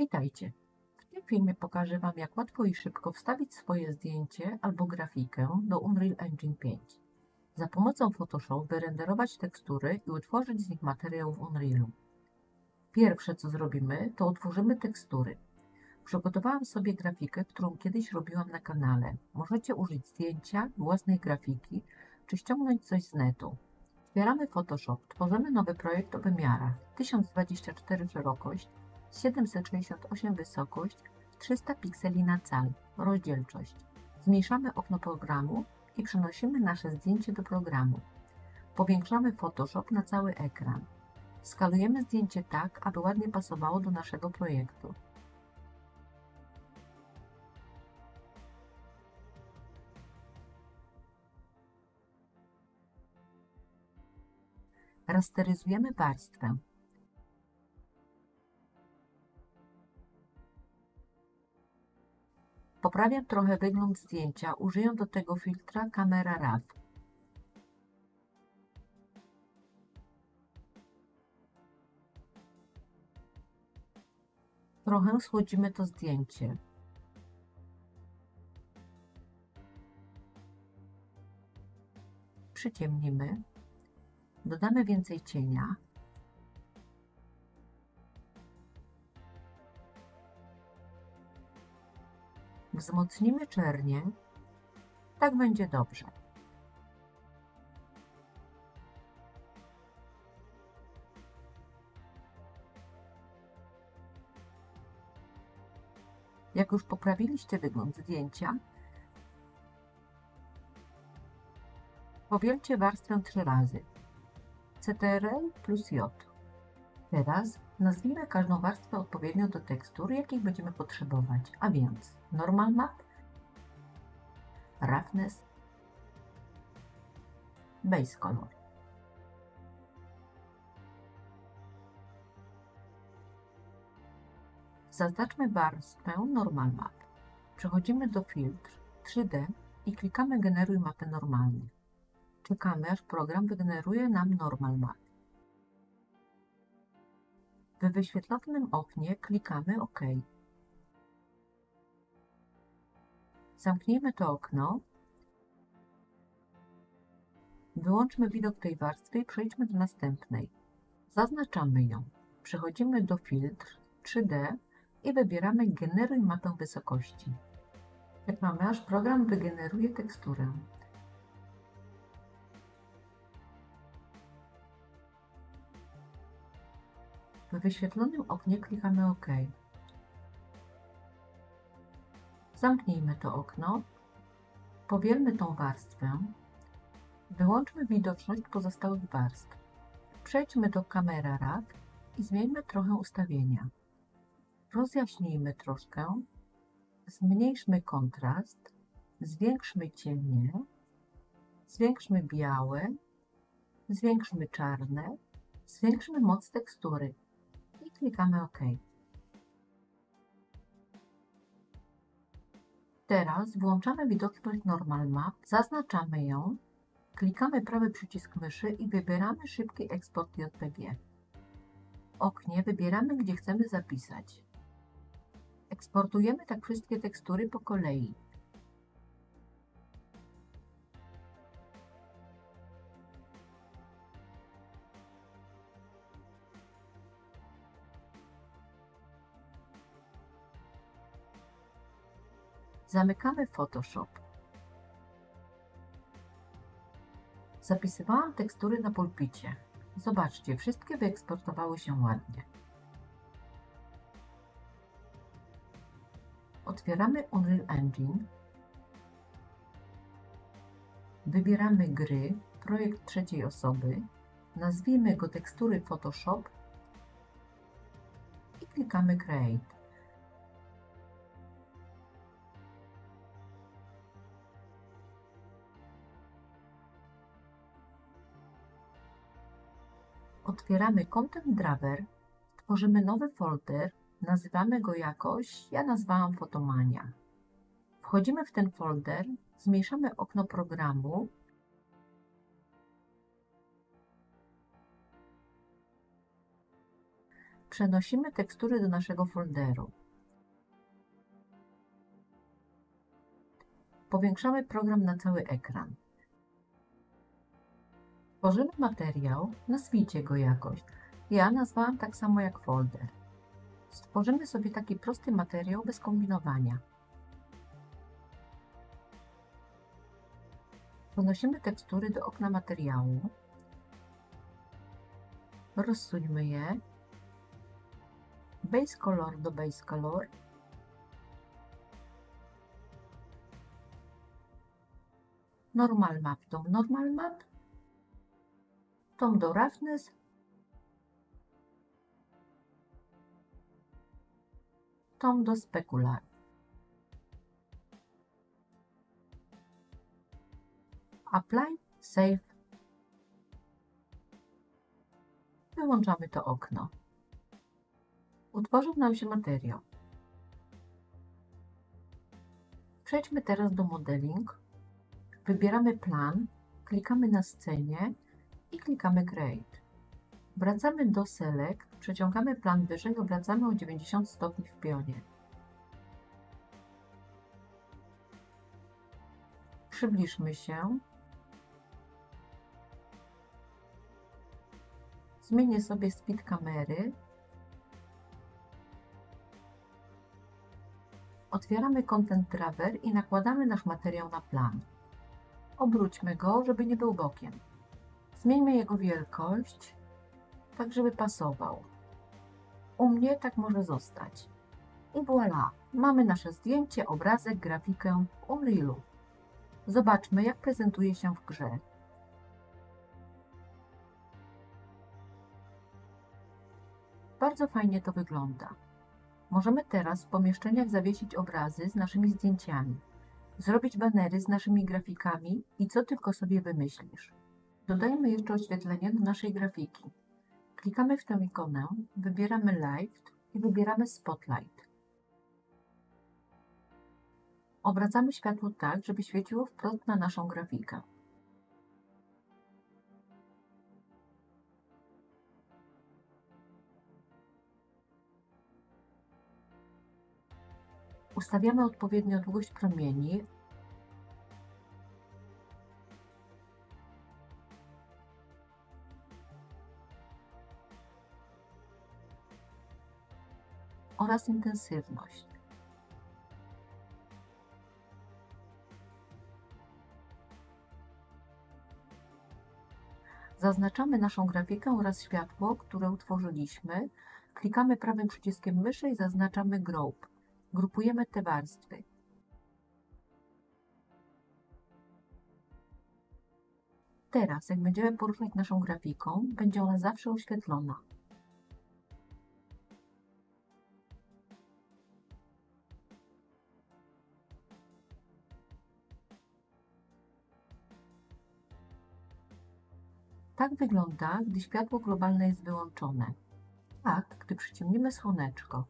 Witajcie! W tym filmie pokażę Wam, jak łatwo i szybko wstawić swoje zdjęcie albo grafikę do Unreal Engine 5. Za pomocą Photoshop wyrenderować tekstury i utworzyć z nich materiał w Unrealu. Pierwsze co zrobimy, to utworzymy tekstury. Przygotowałam sobie grafikę, którą kiedyś robiłam na kanale. Możecie użyć zdjęcia, własnej grafiki, czy ściągnąć coś z netu. Otwieramy Photoshop, tworzymy nowy projekt o wymiarach 1024 szerokość, 768 wysokość, 300 pikseli na cal, rozdzielczość. Zmniejszamy okno programu i przenosimy nasze zdjęcie do programu. Powiększamy Photoshop na cały ekran. Skalujemy zdjęcie tak, aby ładnie pasowało do naszego projektu. Rasteryzujemy warstwę. Poprawiam trochę wygląd zdjęcia, użyję do tego filtra Camera Raw. Trochę schłodzimy to zdjęcie. Przyciemnimy. Dodamy więcej cienia. Wzmocnimy czernie. Tak będzie dobrze. Jak już poprawiliście wygląd zdjęcia, powielcie warstwę trzy razy. CTRL plus J. Teraz nazwijmy każdą warstwę odpowiednio do tekstur, jakich będziemy potrzebować, a więc Normal Map, Roughness, Base Color. Zaznaczmy warstwę Normal Map. Przechodzimy do Filtr 3D i klikamy Generuj mapę normalnie. Czekamy, aż program wygeneruje nam Normal Map. W wyświetlonym oknie klikamy OK. Zamknijmy to okno. Wyłączmy widok tej warstwy i przejdźmy do następnej. Zaznaczamy ją. Przechodzimy do Filtr 3D i wybieramy Generuj mapę wysokości. Czekamy, aż program wygeneruje teksturę. W wyświetlonym oknie klikamy OK. Zamknijmy to okno, powielmy tą warstwę, wyłączmy widoczność pozostałych warstw. Przejdźmy do Camera Raw i zmieńmy trochę ustawienia. Rozjaśnijmy troszkę, zmniejszmy kontrast, zwiększmy cienie, zwiększmy białe, zwiększmy czarne, zwiększmy moc tekstury klikamy OK. Teraz włączamy widoczność Normal Map, zaznaczamy ją, klikamy prawy przycisk myszy i wybieramy Szybki eksport JPG. W oknie wybieramy, gdzie chcemy zapisać. Eksportujemy tak wszystkie tekstury po kolei. Zamykamy Photoshop. Zapisywałam tekstury na pulpicie. Zobaczcie, wszystkie wyeksportowały się ładnie. Otwieramy Unreal Engine. Wybieramy gry, projekt trzeciej osoby. Nazwijmy go tekstury Photoshop i klikamy Create. Otwieramy Content Driver, tworzymy nowy folder, nazywamy go jakoś, ja nazwałam Fotomania. Wchodzimy w ten folder, zmniejszamy okno programu, Przenosimy tekstury do naszego folderu. Powiększamy program na cały ekran. Tworzymy materiał, nazwijcie go jakoś. Ja nazwałam tak samo jak folder. Stworzymy sobie taki prosty materiał bez kombinowania. Przenosimy tekstury do okna materiału. Rozsuńmy je. Base Color do Base Color. Normal Map do Normal Map. Tom do Roughness. Tom do Specular. Apply, Save. Wyłączamy to okno. Utworzył nam się materiał. Przejdźmy teraz do Modeling. Wybieramy plan, klikamy na scenie klikamy Create. Wracamy do Select, przeciągamy plan wyżej, obracamy o 90 stopni w pionie. Przybliżmy się. Zmienię sobie speed kamery. Otwieramy Content Grabber i nakładamy nasz materiał na plan. Obróćmy go, żeby nie był bokiem. Zmieńmy jego wielkość, tak żeby pasował. U mnie tak może zostać. I voilà, mamy nasze zdjęcie, obrazek, grafikę w Unrealu. Zobaczmy, jak prezentuje się w grze. Bardzo fajnie to wygląda. Możemy teraz w pomieszczeniach zawiesić obrazy z naszymi zdjęciami, zrobić banery z naszymi grafikami i co tylko sobie wymyślisz. Dodajmy jeszcze oświetlenie do naszej grafiki. Klikamy w tę ikonę, wybieramy Light i wybieramy Spotlight. Obracamy światło tak, żeby świeciło wprost na naszą grafikę. Ustawiamy odpowiednio długość promieni oraz intensywność. Zaznaczamy naszą grafikę oraz światło, które utworzyliśmy. Klikamy prawym przyciskiem myszy i zaznaczamy Group. Grupujemy te warstwy. Teraz, jak będziemy poruszać naszą grafiką, będzie ona zawsze oświetlona. Tak wygląda, gdy światło globalne jest wyłączone. Tak, gdy przyciemnimy słoneczko.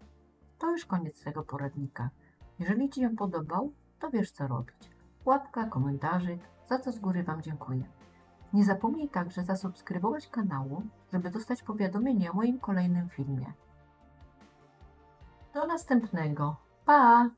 To już koniec tego poradnika. Jeżeli Ci się podobał, to wiesz co robić. Łapka, komentarzyk, za co z góry Wam dziękuję. Nie zapomnij także zasubskrybować kanału, żeby dostać powiadomienie o moim kolejnym filmie. Do następnego. Pa!